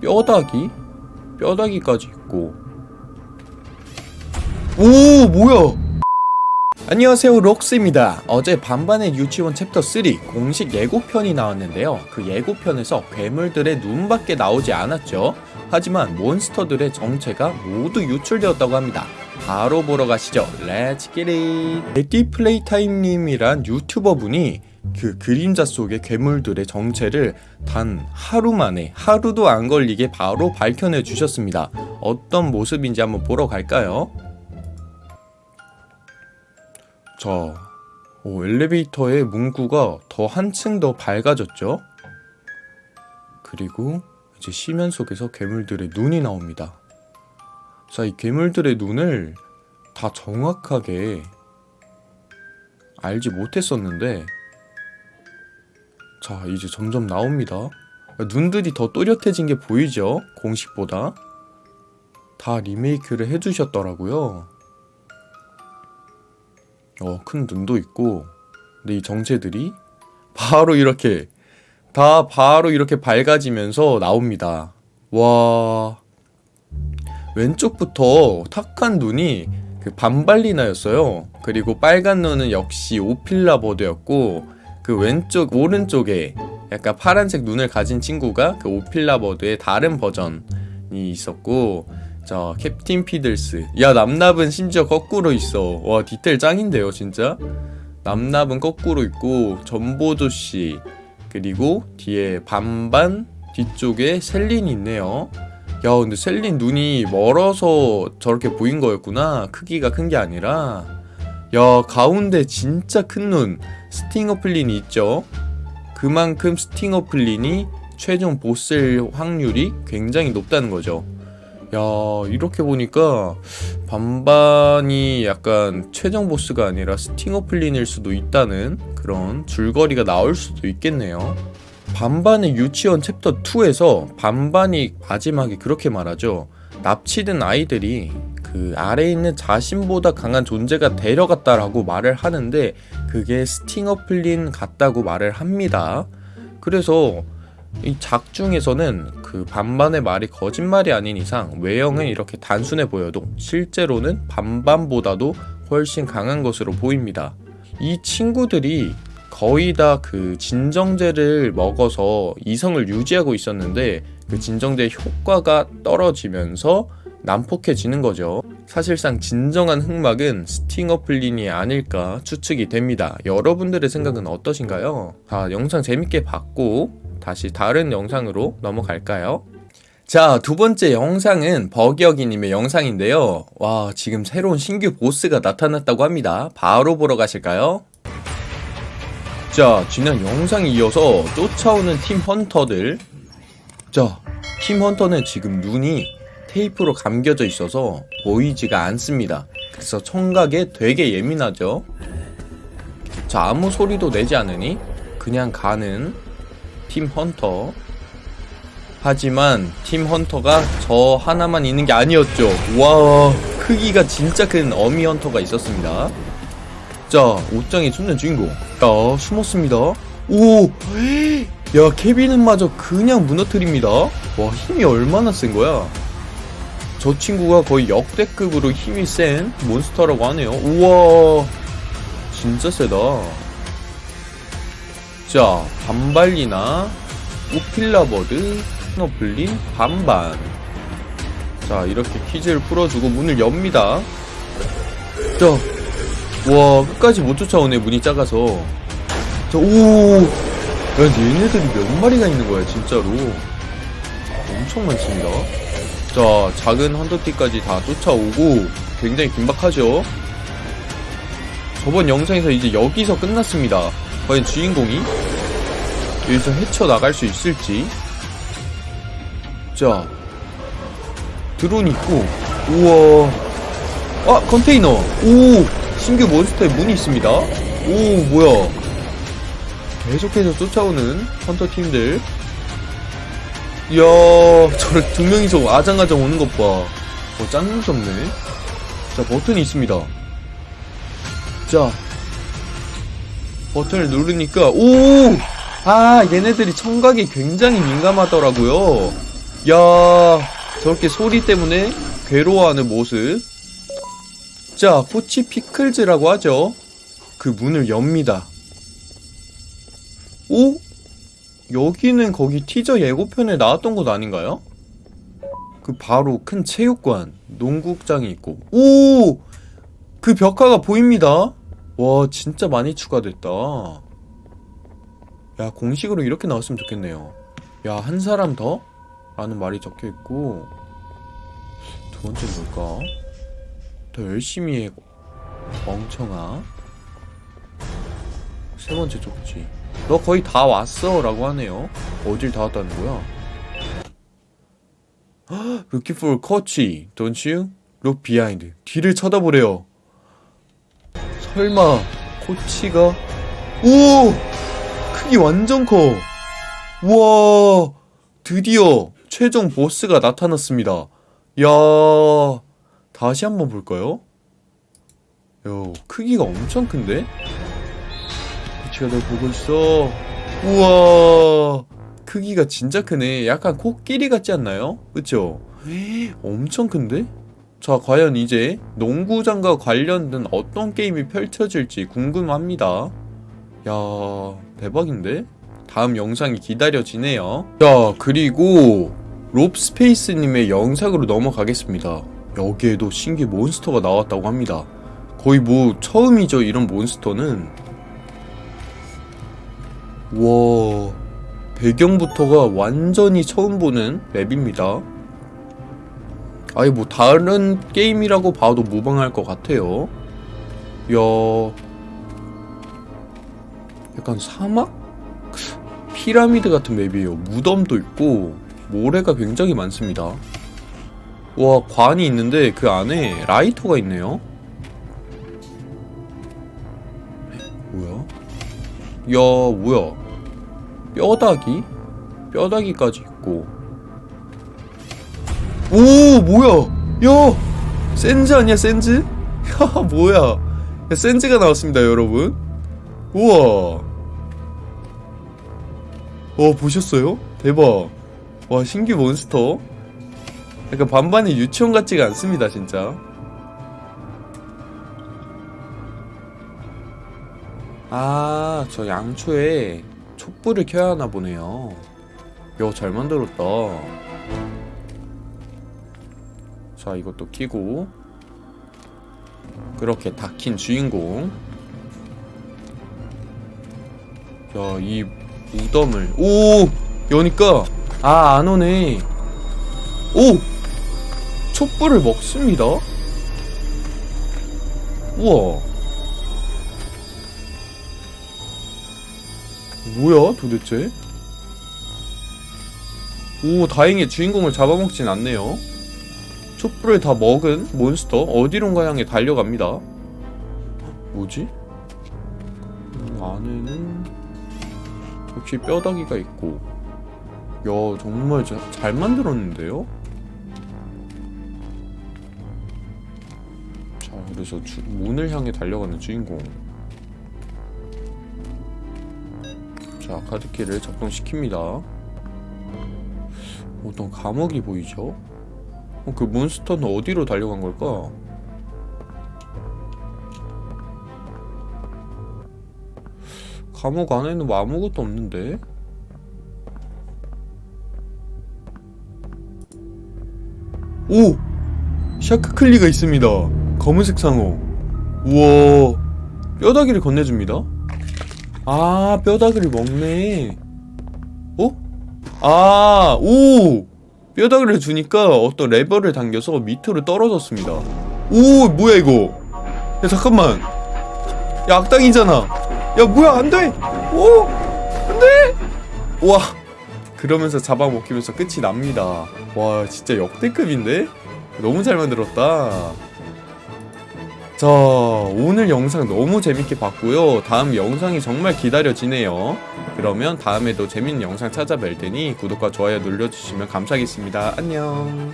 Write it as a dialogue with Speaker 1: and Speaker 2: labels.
Speaker 1: 뼈다귀? 뼈다귀까지 있고. 오 뭐야? 안녕하세요 록스입니다. 어제 반반의 유치원 챕터 3 공식 예고편이 나왔는데요. 그 예고편에서 괴물들의 눈밖에 나오지 않았죠. 하지만 몬스터들의 정체가 모두 유출되었다고 합니다. 바로 보러 가시죠. Let's get it 에디 플레이타임님이란 유튜버 분이 그 그림자 속의 괴물들의 정체를 단 하루 만에 하루도 안 걸리게 바로 밝혀내 주셨습니다 어떤 모습인지 한번 보러 갈까요? 자, 오, 엘리베이터의 문구가 더 한층 더 밝아졌죠? 그리고 이제 시면 속에서 괴물들의 눈이 나옵니다. 자, 이 괴물들의 눈을 다 정확하게 알지 못했었는데, 자, 이제 점점 나옵니다. 눈들이 더 또렷해진 게 보이죠? 공식보다. 다 리메이크를 해주셨더라고요. 어, 큰 눈도 있고 근데 이 정체들이 바로 이렇게 다 바로 이렇게 밝아지면서 나옵니다. 와 왼쪽부터 탁한 눈이 그 반발리나였어요. 그리고 빨간 눈은 역시 오필라버드였고 그 왼쪽 오른쪽에 약간 파란색 눈을 가진 친구가 그 오필라버드의 다른 버전이 있었고 자 캡틴 피들스. 야 납납은 심지어 거꾸로 있어. 와 디테일 짱인데요 진짜? 납납은 거꾸로 있고 점보 조쉬 그리고 뒤에 반반 뒤쪽에 셀린이 있네요. 야 근데 셀린 눈이 멀어서 저렇게 보인 거였구나. 크기가 큰 게 아니라 야 가운데 진짜 큰 눈 스팅어 플린이 있죠? 그만큼 스팅어 플린이 최종 보스일 확률이 굉장히 높다는 거죠. 야 이렇게 보니까 반반이 약간 최종 보스가 아니라 스팅어 플린일 수도 있다는 그런 줄거리가 나올 수도 있겠네요. 반반의 유치원 챕터 2에서 반반이 마지막에 그렇게 말하죠. 납치된 아이들이 그 아래에 있는 자신보다 강한 존재가 데려갔다라고 말을 하는데 그게 스팅어 플린 같다고 말을 합니다 그래서 이 작중에서는 그 반반의 말이 거짓말이 아닌 이상 외형은 이렇게 단순해 보여도 실제로는 반반보다도 훨씬 강한 것으로 보입니다. 이 친구들이 거의 다 그 진정제를 먹어서 이성을 유지하고 있었는데 그 진정제 효과가 떨어지면서 난폭해지는 거죠. 사실상 진정한 흑막은 스팅어 플린이 아닐까 추측이 됩니다. 여러분들의 생각은 어떠신가요? 자, 영상 재밌게 봤고 다시 다른 영상으로 넘어갈까요? 자, 두 번째 영상은 버기어기님의 영상인데요. 와, 지금 새로운 신규 보스가 나타났다고 합니다. 바로 보러 가실까요? 자, 지난 영상에 이어서 쫓아오는 팀 헌터들. 자, 팀 헌터는 지금 눈이 테이프로 감겨져 있어서 보이지가 않습니다. 그래서 청각에 되게 예민하죠. 자, 아무 소리도 내지 않으니 그냥 가는 팀 헌터. 하지만 팀 헌터가 저 하나만 있는 게 아니었죠. 와 크기가 진짜 큰 어미 헌터가 있었습니다. 자 옷장에 숨는 주인공. 야 숨었습니다. 오야 케빈은 마저 그냥 무너뜨립니다. 와 힘이 얼마나 센 거야 저 친구가 거의 역대급으로 힘이 센 몬스터라고 하네요. 우와 진짜 세다. 자, 반발리나 오필라버드, 스노플린, 반반. 자, 이렇게 퀴즈를 풀어주고 문을 엽니다. 자, 와, 끝까지 못 쫓아오네, 문이 작아서. 자, 오! 야, 얘네들이 몇 마리가 있는 거야, 진짜로. 엄청 많습니다 자, 작은 헌터티까지 다 쫓아오고 굉장히 긴박하죠? 저번 영상에서 이제 여기서 끝났습니다. 과연 주인공이 여기서 헤쳐나갈 수 있을지. 자 드론 있고 우와. 아 컨테이너. 오 신규 몬스터의 문이 있습니다. 오 뭐야. 계속해서 쫓아오는 헌터 팀들 이야 저를 두 명이서 아장아장 오는 것봐. 어, 짱 무섭네. 자 버튼이 있습니다. 자 버튼을 누르니까 오! 아 얘네들이 청각이 굉장히 민감하더라고요. 야 저렇게 소리 때문에 괴로워하는 모습. 자 코치 피클즈라고 하죠. 그 문을 엽니다. 오? 여기는 거기 티저 예고편에 나왔던 곳 아닌가요? 그 바로 큰 체육관 농구장이 있고 오! 그 벽화가 보입니다 와 진짜 많이 추가됐다 야 공식으로 이렇게 나왔으면 좋겠네요 야 한 사람 더? 라는 말이 적혀있고 두 번째는 뭘까? 더 열심히 해 멍청아 세 번째 쪽지 너 거의 다 왔어 라고 하네요 어딜 다 왔다는 거야 Looking for coach, don't you? Look behind 뒤를 쳐다보래요 설마 코치가 오! 크기 완전 커 우와 드디어 최종 보스가 나타났습니다 야 다시 한번 볼까요? 야 크기가 엄청 큰데? 코치가 널 보고 있어. 우와. 크기가 진짜 크네. 약간 코끼리 같지 않나요? 그쵸? 엄청 큰데? 자 과연 이제 농구장과 관련된 어떤 게임이 펼쳐질지 궁금합니다. 야 대박인데? 다음 영상이 기다려지네요. 자 그리고 롭스페이스님의 영상으로 넘어가겠습니다. 여기에도 신규 몬스터가 나왔다고 합니다. 거의 뭐 처음이죠 이런 몬스터는 와 배경부터가 완전히 처음 보는 맵입니다. 아예 뭐 다른 게임이라고 봐도 무방할 것 같아요. 야 약간 사막? 피라미드 같은 맵이에요. 무덤도 있고 모래가 굉장히 많습니다. 와 관이 있는데 그 안에 라이터가 있네요 야 뭐야? 뼈다귀? 뼈다귀까지 있고. 오 뭐야? 야 센즈 아니야 센즈? 야 뭐야? 야, 센즈가 나왔습니다 여러분. 우와. 와 보셨어요? 대박. 와 신규 몬스터. 약간 반반이 유치원 같지가 않습니다 진짜 아 저 양초에 촛불을 켜야 하나 보네요. 야잘 만들었다. 자 이것도 키고. 그렇게 다 킨 주인공. 자이 무덤을. 오! 여니까. 아 안 오네. 오! 촛불을 먹습니다? 우와 뭐야 도대체? 오 다행히 주인공을 잡아먹진 않네요. 촛불을 다 먹은 몬스터 어디론가 향해 달려갑니다. 뭐지? 음, 안에는 역시 뼈다귀가 있고. 야 정말 자, 잘 만들었는데요? 자 그래서 주, 문을 향해 달려가는 주인공 자 카드키를 작동시킵니다 어떤 감옥이 보이죠? 어, 그 몬스터는 어디로 달려간 걸까? 감옥 안에는 뭐 아무것도 없는데? 오! 샤크클리가 있습니다. 검은색 상어. 우와. 뼈다귀를 건네줍니다. 아, 뼈다귀를 먹네. 어? 아, 오! 뼈다귀를 주니까 어떤 레버를 당겨서 밑으로 떨어졌습니다. 오, 뭐야 이거? 야, 잠깐만. 야, 악당이잖아. 야, 뭐야, 안 돼! 오! 안 돼! 와. 그러면서 잡아먹히면서 끝이 납니다. 와, 진짜 역대급인데? 너무 잘 만들었다. 자, 오늘 영상 너무 재밌게 봤고요. 다음 영상이 정말 기다려지네요. 그러면 다음에도 재밌는 영상 찾아뵐 테니 구독과 좋아요 눌러주시면 감사하겠습니다. 안녕.